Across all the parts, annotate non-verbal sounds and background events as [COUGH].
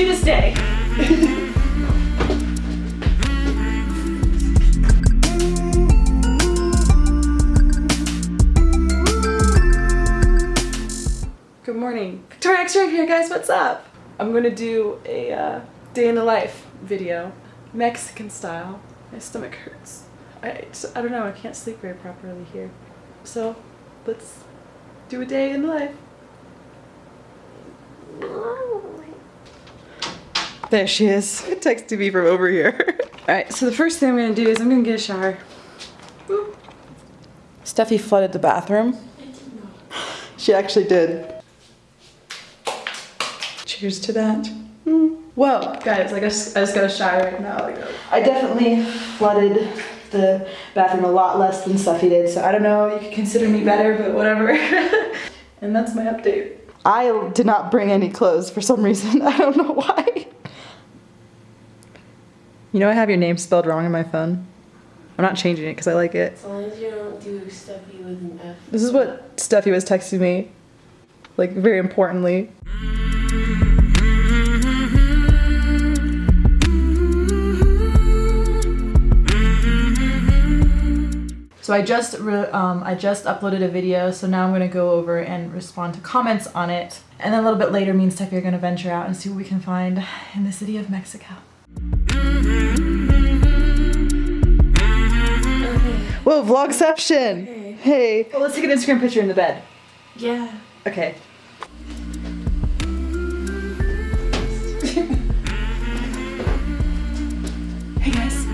do this day. Good morning. Victoria X here, guys. What's up? I'm gonna do a uh, day in the life video, Mexican style. My stomach hurts. I, I don't know. I can't sleep very properly here. So let's do a day in the life. There she is, It texting me from over here. [LAUGHS] Alright, so the first thing I'm gonna do is I'm gonna get a shower. Steffi flooded the bathroom. She actually did. Cheers to that. Mm. Whoa, guys, I guess I just got a shower right now. I definitely flooded the bathroom a lot less than Steffi did, so I don't know, you could consider me better, but whatever. [LAUGHS] and that's my update. I did not bring any clothes for some reason. [LAUGHS] I don't know why. You know I have your name spelled wrong on my phone? I'm not changing it because I like it. As long as you don't do Steffi with an F. This is what Steffi was texting me. Like, very importantly. So I just re- um, I just uploaded a video, so now I'm gonna go over and respond to comments on it, and then a little bit later, me and Steffi are gonna venture out and see what we can find in the city of Mexico. Whoa, vlogception! Okay. Hey. Well, let's take an Instagram picture in the bed. Yeah. Okay. hey guys.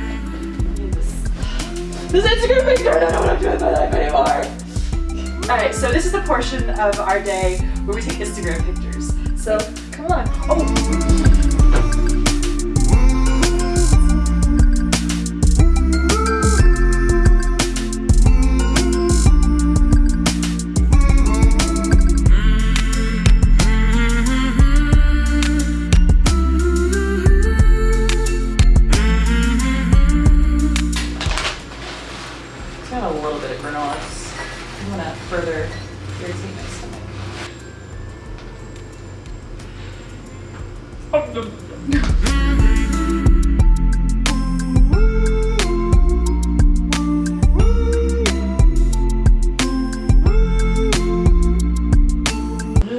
This Instagram picture, I don't know what I'm doing with my life anymore. Alright, so this is the portion of our day where we take Instagram pictures. So, come on. Oh!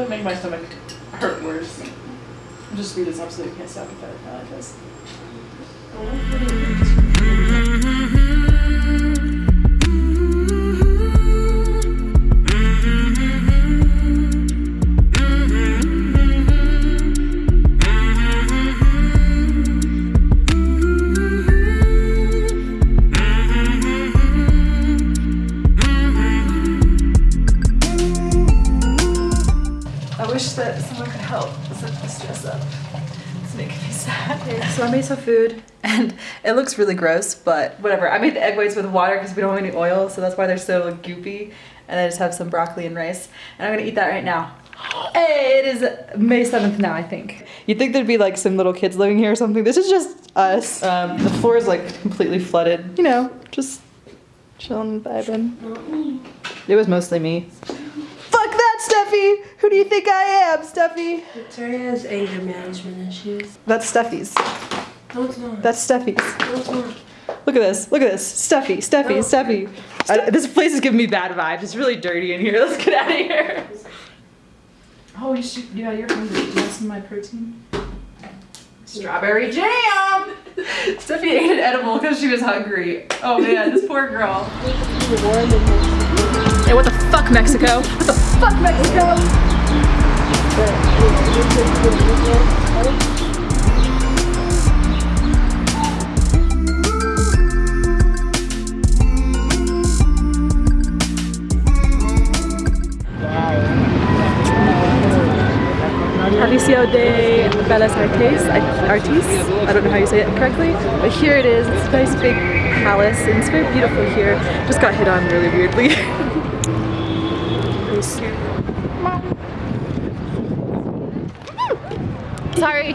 Make my stomach hurt worse? I'll just speed this you can't stop if I like this. So I made some food and it looks really gross, but whatever. I made the egg whites with water because we don't have any oil, so that's why they're so goopy. And I just have some broccoli and rice. And I'm gonna eat that right now. Hey, it is May 7th now, I think. You'd think there'd be like some little kids living here or something. This is just us. Um, the floor is like completely flooded. You know, just chilling and vibing. Not me. It was mostly me. Fuck that, Steffi! Who do you think I am, Steffi? Victoria has anger management issues. That's Steffi's. No, it's not. That's Steffi's. no, it's not. Look at this. Look at this. Steffi, Steffi, No. Steffi. I, this place is giving me bad vibes. It's really dirty in here. [LAUGHS] Let's get out of here. Oh, you should. Yeah, you're hungry. Do you want some of my protein? Strawberry jam! [LAUGHS] Steffi ate an edible because she was hungry. Oh man, this poor girl. Fuck, Mexico? What the fuck, Mexico? Palacio de Bellas Artes, I- I don't know how you say it correctly, but here it is. It's a nice big palace, and it's very beautiful here. Just got hit on really weirdly. [LAUGHS] Sorry.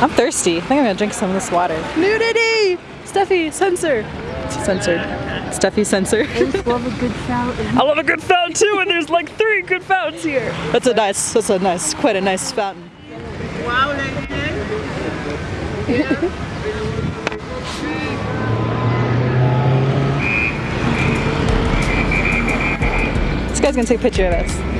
I'm thirsty. I think I'm gonna drink some of this water. Nudity! Steffi, censor. Censored. Steffi, censor. love a good fountain. [LAUGHS] I love a good fountain too, and there's like three good fountains here. That's a nice, that's a nice, quite a nice fountain. Wow, [LAUGHS] This guy's gonna take a picture of us.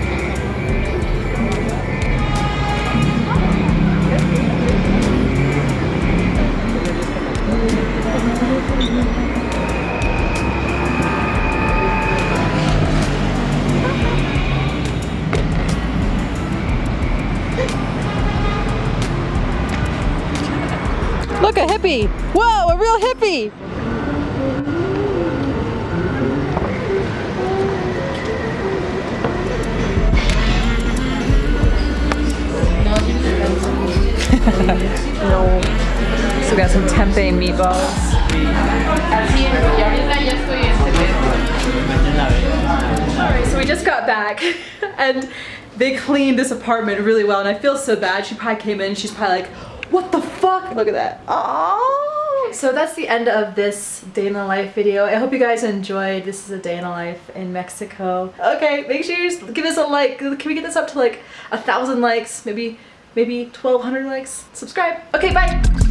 Hippie! Whoa, a real hippie! no. [LAUGHS] So we got some tempeh meatballs. Alright, so we just got back [LAUGHS] and they cleaned this apartment really well and I feel so bad. She probably came in, she's probably like, what the fuck? Look at that. Aww. So that's the end of this day in the life video. I hope you guys enjoyed. This is a day in the life in Mexico. Okay, make sure you give us a like. Can we get this up to like a thousand likes? Maybe, maybe 1200 likes? Subscribe. Okay, bye.